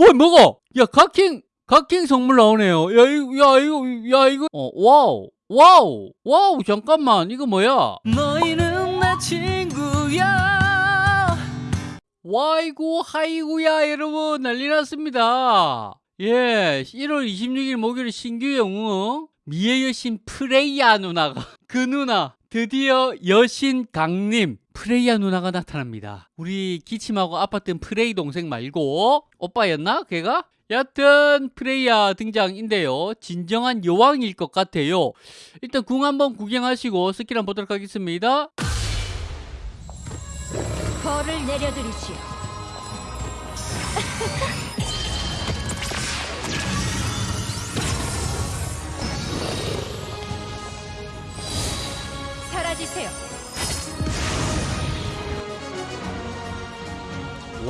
뭐 먹어? 야 각킹 각킹 선물 나오네요. 야 이거 야 이거 야 이거 어 wow wow wow 잠깐만 이거 뭐야? 너희는 내 친구야 와이고 하이고야 여러분 난리 났습니다. 예 1월 26일 목요일 신규 영웅 미의 여신 프레이야 누나가 그 누나 드디어 여신 강림 프레이야 누나가 나타납니다. 우리 기침하고 아팠던 프레이 동생 말고 오빠였나 걔가? 여튼 프레이야 등장인데요. 진정한 여왕일 것 같아요. 일단 궁 한번 구경하시고 스킬 한번 보도록 하겠습니다. 벌을 내려드리시오.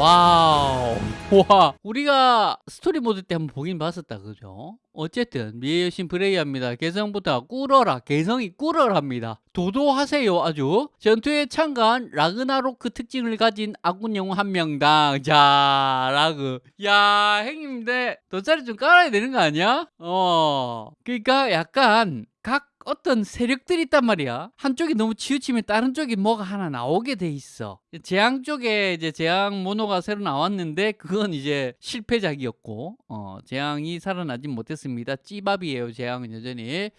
Wow. 와. 우리가 스토리 모드 때 한번 보긴 봤었다. 그죠? 어쨌든 미의 여신 프레이야입니다. 개성부터 꿇어라. 개성이 꿇어랍니다. 도도하세요. 아주. 전투에 참가한 라그나로크 특징을 가진 아군 영웅 한 명당. 자, 라그. 야, 형님들 돗자리 좀 깔아야 되는 거 아니야? 어. 그러니까 약간 각 어떤 세력들이 있단 말이야. 한쪽이 너무 치우치면 다른 쪽이 뭐가 하나 나오게 돼 있어. 재앙 쪽에 이제 재앙 모노가 새로 나왔는데 그건 이제 실패작이었고 어, 재앙이 살아나진 못했습니다. 찌밥이에요. 재앙은 여전히.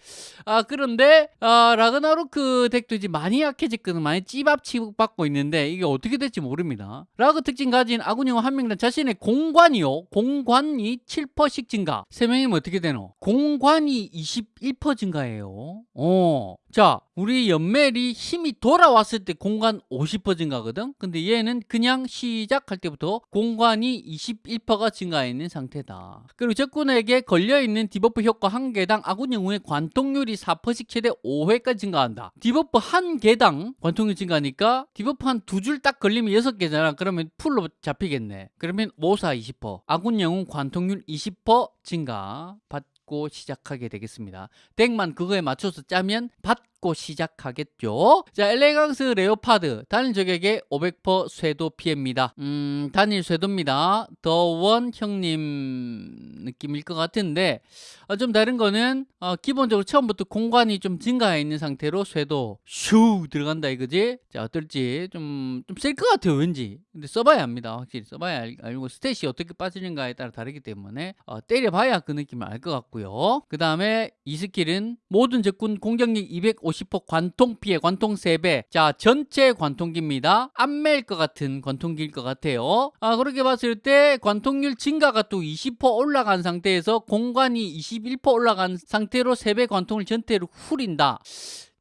아 그런데 아, 라그나로크 deck도 이제 많이 약해졌거든. 많이 찌밥 취급받고 있는데 이게 어떻게 될지 모릅니다. 라그 특징 가진 아군 영웅 한 명당 자신의 공관이요. 공관이 7%씩 증가. 세 명이면 어떻게 되노? 공관이 21% 증가해요. 어. 자, 우리 연멜이 힘이 돌아왔을 때 공관 50% 증가거든? 근데 얘는 그냥 시작할 때부터 공관이 21%가 증가있는 상태다. 그리고 적군에게 걸려있는 debuff 효과 한 개당 아군 영웅의 관통률이 4%씩 최대 5회까지 증가한다. debuff 한 개당 관통률 증가니까 debuff 한 두 줄 딱 걸리면 6개잖아. 그러면 풀로 잡히겠네. 그러면 5, 4, 20%. 아군 영웅 관통률 20% 증가. 받 받고 시작하게 되겠습니다. deck만 그거에 맞춰서 짜면 받고 시작하겠죠. 자, Elegance Leopard 단일 적에게 500% 쇄도 피해입니다. 음, 단일 쇄도입니다. 더원 형님 느낌일 것 같은데 어, 좀 다른 거는 어, 기본적으로 처음부터 공관이 좀 증가해 있는 상태로 쇄도 슈 들어간다 이거지. 자, 어떨지 좀 좀 셀 것 같아요, 왠지. 근데 써봐야 합니다. 확실히 써봐야 알, 알고 스탯이 어떻게 빠지는가에 따라 다르기 때문에 어, 때려봐야 그 느낌을 알 것 같고요. 그 다음에 이 스킬은 모든 적군 공격력 250% 관통 피해, 관통 3배. 자, 전체 관통기입니다. 안멜것 같은 관통기일 것 같아요. 아, 그렇게 봤을 때 관통률 증가가 또 20% 올라간 상태에서 공간이 21% 올라간 상태로 3배 관통을 전체로 후린다.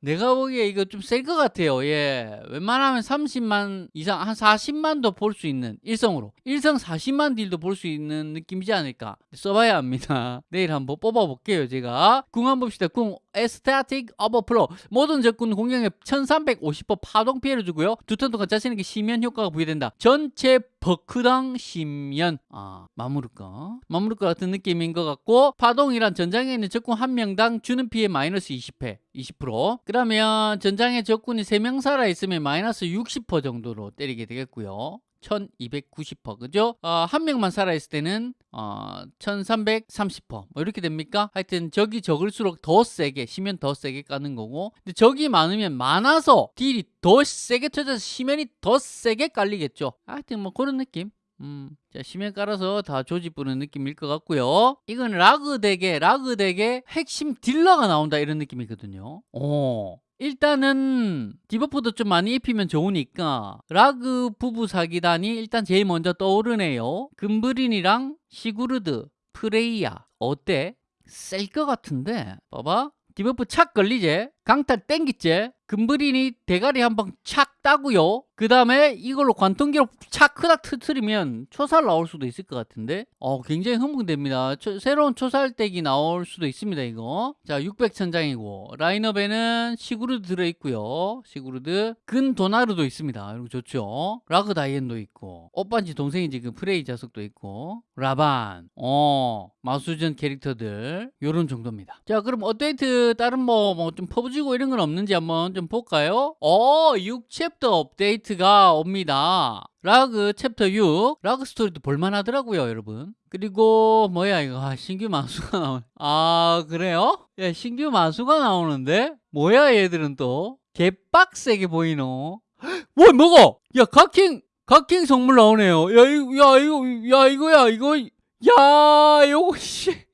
내가 보기에 이거 좀 셀 것 같아요. 예. 웬만하면 30만 이상, 한 40만도 볼 수 있는 일성으로. 일성 40만 딜도 볼 수 있는 느낌이지 않을까. 써봐야 합니다. 내일 한번 뽑아볼게요, 제가. 궁 한번 봅시다. 궁 에스타틱 어버플로. 모든 적군 공격에 1350% 파동 피해를 주고요. 두 턴 동안 자신에게 시면 효과가 부여된다. 전체 버크당 시면. 아, 마무르까? 마무르까 같은 느낌인 것 같고, 파동이란 전장에 있는 적군 한 명당 주는 피해 마이너스 20회. 20% 그러면 전장에 적군이 3명 살아있으면 마이너스 60% 정도로 때리게 되겠고요 1290% 그죠? 어, 한 명만 살아있을 때는 어, 1330%. 뭐 이렇게 됩니까? 하여튼 적이 적을수록 더 세게 시면 더 세게 까는 거고 근데 적이 많으면 많아서 딜이 더 세게 터져서 시면이 더 세게 깔리겠죠 하여튼 뭐 그런 느낌 음, 자, 심에 깔아서 다 조지뿌는 느낌일 것 같고요. 이건 라그 덱의 라그 덱의 핵심 딜러가 나온다 이런 느낌이거든요. 어. 일단은 debuff도 좀 많이 입히면 좋으니까 라그 부부 사기단이 일단 제일 먼저 떠오르네요. 금브린이랑 시구르드, 프레이야 어때? 셀 것 같은데 봐봐 debuff 착 걸리제 강탈 땡기제 금브린이 대가리 한 방 착 따고요. 그 다음에 이걸로 관통기로 착 크닥 터트리면 초살 나올 수도 있을 것 같은데? 어 굉장히 흥분됩니다. 초, 새로운 초살덱이 나올 수도 있습니다 이거. 자 600천장이고. 라인업에는 시구르드 들어있고요. 시구르드. 근도나르도 있습니다. 이거 좋죠? 라그 다이앤도 있고. 오빠인지 동생인지 그 프레이 자석도 있고. 라반. 어 마수전 캐릭터들. 요런 정도입니다. 자 그럼 업데이트 다른 뭐 뭐 좀 퍼부 꾸지고 이런 건 없는지 한번 좀 볼까요? 어, 6챕터 업데이트가 옵니다. 라그 챕터 6 라그 스토리도 볼만하더라고요 여러분. 그리고 뭐야 이거? 아, 신규 마수가 나오네. 아 그래요? 야 신규 마수가 나오는데? 뭐야 얘들은 또? 개빡세게 보이노? 뭐 뭐가 야 각킹 각킹 선물 나오네요. 야 이거 야 이거 야 이거야 이거. 야 요거 씨.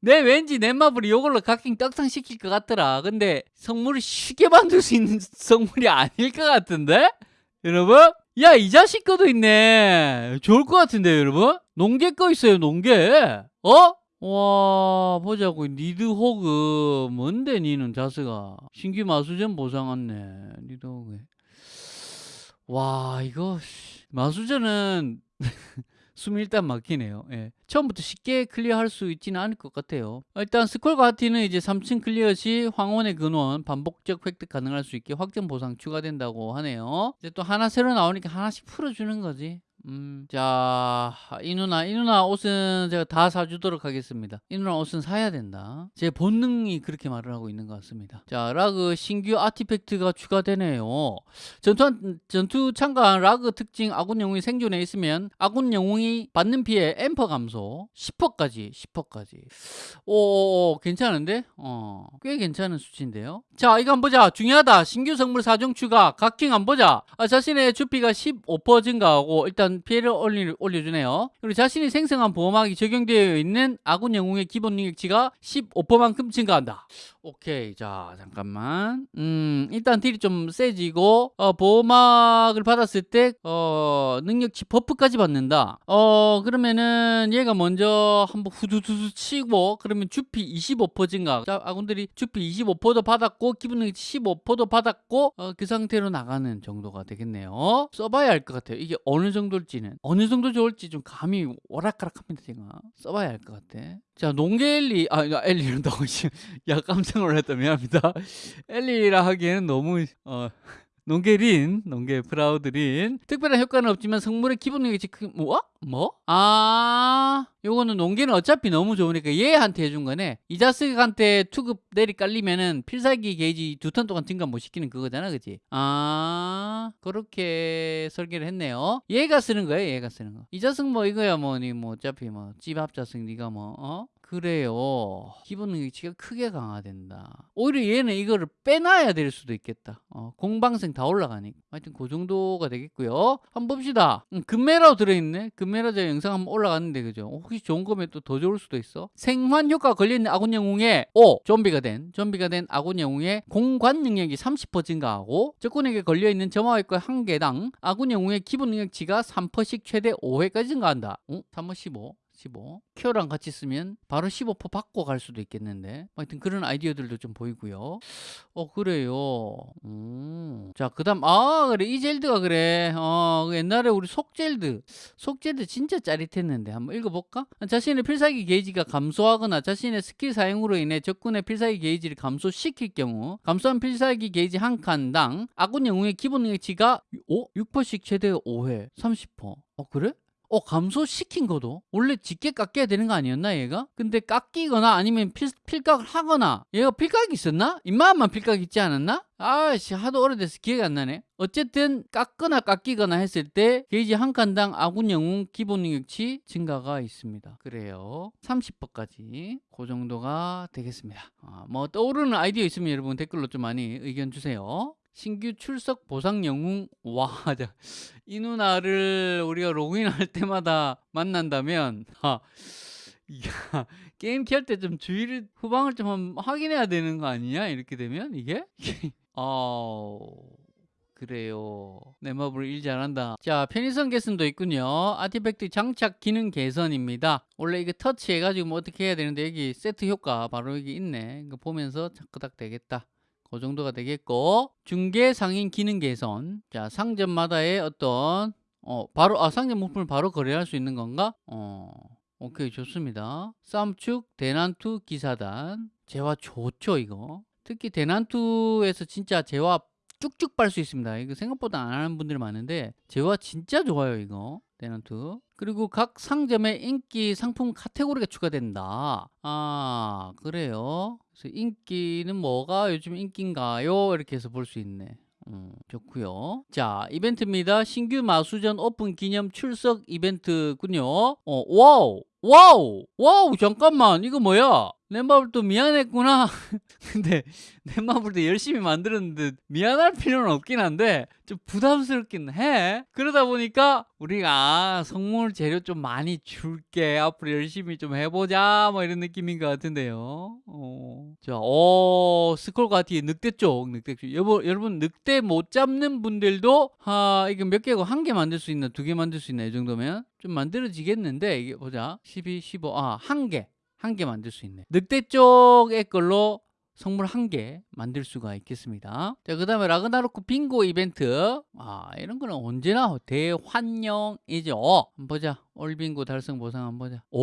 내 왠지 넷마블이 이걸로 각킹 떡상 시킬 것 같더라. 근데 성물을 쉽게 만들 수 있는 성물이 아닐 것 같은데? 여러분? 야 이 자식 거도 있네. 좋을 것 같은데 여러분? 농계 거 있어요 농계. 어? 와 보자고. 니드 호그. 뭔데 니는 자스가? 신규 마수전 보상 왔네 니드 호그 와 이거 씨, 마수전은 숨이 일단 막히네요. 예. 처음부터 쉽게 클리어할 수 있지는 않을 것 같아요. 일단 스콜 하티는 이제 3층 클리어 시 황혼의 근원 반복적 획득 가능할 수 있게 확정 보상 추가된다고 하네요. 이제 또 하나 새로 나오니까 하나씩 풀어주는 거지. 음, 자, 이 누나, 이 누나 옷은 제가 다 사주도록 하겠습니다. 이 누나 옷은 사야 된다. 제 본능이 그렇게 말을 하고 있는 것 같습니다. 자, 라그 신규 artifact가 추가되네요. 전투, 전투 참가한 라그 특징 아군 영웅이 생존해 있으면 아군 영웅이 받는 피해 앰퍼 감소 10%까지, 10%까지. 오, 괜찮은데? 어, 꽤 괜찮은 수치인데요. 자, 이거 한번 보자. 중요하다. 신규 성물 사종 추가. 각킹 한번 보자. 아, 자신의 주피가 15% 증가하고 일단 피해를 올리, 올려주네요. 그리고 자신이 생성한 보호막이 적용되어 있는 아군 영웅의 기본 능력치가 15%만큼 증가한다. 오케이. 자, 잠깐만. 음, 일단 딜이 좀 세지고, 어, 보호막을 받았을 때, 어, 능력치 버프까지 받는다. 어, 그러면은 얘가 먼저 한번 후두두두 치고, 그러면 주피 25% 증가. 자, 아군들이 주피 25%도 받았고, 기본 능력치 15%도 받았고, 어, 그 상태로 나가는 정도가 되겠네요. 써봐야 알 것 같아요. 이게 어느 정도 일지는. 어느 정도 좋을지 좀 감이 오락가락합니다, 제가. 써봐야 알것 같아. 자, 농계 엘리, 아, 야, 엘리란다고, 야, 깜짝 놀랐다. 미안합니다. 엘리라 하기에는 너무, 어, 농계린, 농계 프라우드린. 특별한 효과는 없지만 성물의 기본 능력치 크, 뭐? 뭐? 아, 요거는 농계는 어차피 너무 좋으니까 얘한테 해준 거네. 이자스한테 투급 내리 깔리면은 필살기 게이지 두 턴 동안 증가 못 시키는 그거잖아, 그지? 아, 그렇게 설계를 했네요. 얘가 쓰는 거예요, 얘가 쓰는 거. 이자스 뭐 이거야 뭐, 니 뭐 어차피 뭐 찌밥자스 니가 뭐, 어? 그래요. 기본 능력치가 크게 강화된다. 오히려 얘는 이거를 빼놔야 될 수도 있겠다. 어, 공방생 다 올라가니까. 하여튼 그 정도가 되겠고요. 한번 봅시다. 음, 금메라로 들어있네. 금메라 제 영상 한번 올라갔는데 그죠? 혹시 좋은 거면 또 더 좋을 수도 있어. 생환 효과 걸려있는 아군 영웅의 오 좀비가 된 좀비가 된 아군 영웅의 공관 능력이 30% 증가하고 적군에게 걸려있는 점화획과 한 개당 아군 영웅의 기본 능력치가 3%씩 최대 5회까지 증가한다. 어? 3번 15. 15. 큐어랑 같이 쓰면 바로 15% 받고 갈 수도 있겠는데. 하여튼 그런 아이디어들도 좀 보이고요. 어, 그래요. 음. 자, 그 다음, 아, 그래. 이 젤드가 그래. 어, 그 옛날에 우리 속젤드. 속젤드 진짜 짜릿했는데. 한번 읽어볼까? 자신의 필살기 게이지가 감소하거나 자신의 스킬 사용으로 인해 적군의 필살기 게이지를 감소시킬 경우, 감소한 필살기 게이지 한 칸당 아군 영웅의 기본 능력치가 오? 6%씩 최대 5회. 30%. 어, 그래? 어 감소시킨 거도? 원래 짙게 깎여야 되는 거 아니었나 얘가? 근데 깎이거나 아니면 필, 필각을 하거나 얘가 필각이 있었나? 입마만 필각 있지 않았나? 아씨 하도 오래돼서 기억이 안 나네. 어쨌든 깎거나 깎이거나 했을 때 게이지 한 칸당 아군 영웅 기본 능력치 증가가 있습니다. 그래요. 30%까지. 그 정도가 되겠습니다. 아, 뭐 떠오르는 아이디어 있으면 여러분 댓글로 좀 많이 의견 주세요 신규 출석 보상 영웅 와, 자, 이 누나를 우리가 로그인할 때마다 만난다면 아, 야, 게임 켤 때 좀 주의를 후방을 좀 확인해야 되는 거 아니냐? 이렇게 되면 이게 어 그래요. 내 마블 일 잘한다. 자, 편의성 개선도 있군요. 아티팩트 장착 기능 개선입니다. 원래 이게 터치 해가지고 뭐 어떻게 해야 되는데 여기 세트 효과 바로 여기 있네. 이거 보면서 자크닥 되겠다. 그 정도가 되겠고 중개 상인 기능 개선. 자 상점마다의 어떤 어 바로 아 상점 물품을 바로 거래할 수 있는 건가? 어 오케이 좋습니다. 쌈축 대난투 기사단. 재화 좋죠 이거. 특히 대난투에서 진짜 재화 쭉쭉 빨 수 있습니다. 이거 생각보다 안 하는 분들이 많은데 재화 진짜 좋아요 이거. 대난투 그리고 각 상점에 인기 상품 카테고리가 추가된다. 아, 그래요. 그래서 인기는 뭐가 요즘 인기인가요? 이렇게 해서 볼 수 있네. 음, 좋고요. 자, 이벤트입니다. 신규 마수전 오픈 기념 출석 이벤트군요. 어, 와우, 와우, 와우, 잠깐만, 이거 뭐야? 넷마블도 미안했구나. 근데 넷마블도 열심히 만들었는데 미안할 필요는 없긴 한데 좀 부담스럽긴 해. 그러다 보니까 우리가 아, 성물 재료 좀 많이 줄게. 앞으로 열심히 좀 해보자. 뭐 이런 느낌인 것 같은데요. 어. 자, 어, 스콜과 뒤에 늑대 쪽, 늑대 쪽. 여보, 여러분 늑대 못 잡는 분들도 아, 이거 몇 개고 한 개 만들 수 있나, 두 개 만들 수 있나 이 정도면 좀 만들어지겠는데 이게 보자. 12, 15, 아, 한 개. 한 개 만들 수 있네. 늑대 쪽의 걸로 성물 한 개 만들 수가 있겠습니다. 자, 그 다음에 라그나로크 빙고 이벤트. 아, 이런 거는 언제나 대환영이죠. 한번 보자. 올 빙고 달성 보상 한번 보자. 오,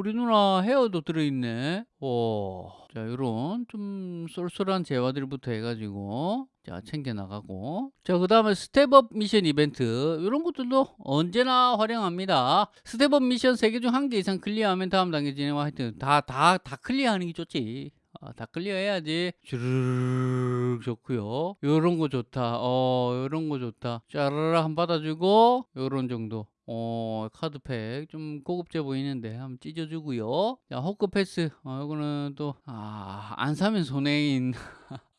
우리 누나 헤어도 들어있네. 오. 자, 요런 좀 쏠쏠한 재화들부터 해가지고 자, 챙겨나가고. 자, 그 다음에 step-up 미션 이벤트. 이런 것들도 언제나 환영합니다. step-up 미션 3개 중 한 개 이상 클리어하면 다음 단계 진행과 하여튼 다, 다, 다 클리어하는 게 좋지. 아, 다 클리어해야지. 주르륵 좋고요. 요런 거 좋다. 어 요런 거 좋다. 짜라라 한 받아주고 요런 정도 어 카드팩 좀 고급져 보이는데 한번 찢어주고요. 자 호크 패스. 어 요거는 또 아 안 사면 손해인.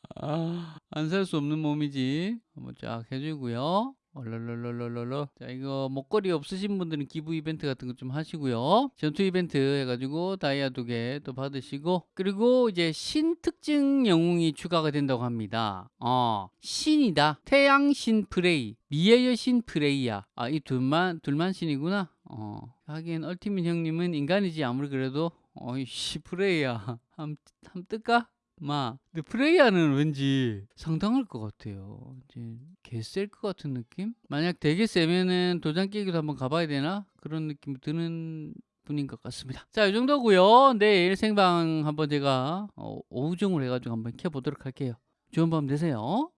안 살 수 없는 몸이지. 한번 쫙 해주고요 얼얼얼얼얼얼 자 이거 목걸이 없으신 분들은 기부 이벤트 같은 거 좀 하시고요. 전투 이벤트 해가지고 다이아 두 개 또 받으시고 그리고 이제 신 특징 영웅이 추가가 된다고 합니다. 어 신이다. 태양신 프레이 미의 여신 프레이야. 아 이 둘만 둘만 신이구나? 어 하긴 얼티밋 형님은 인간이지 아무리 그래도. 어이씨 프레이야. 함, 함 뜰까? 마. 근데 프레이야는 왠지 상당할 것 같아요. 이제 개셀 것 같은 느낌? 만약 되게 세면은 도장 깨기도 한번 가봐야 되나? 그런 느낌 드는 분인 것 같습니다. 자, 이 정도고요. 내일 생방 한번 제가 어, 오후중으로 해가지고 한번 켜보도록 할게요. 좋은 밤 되세요.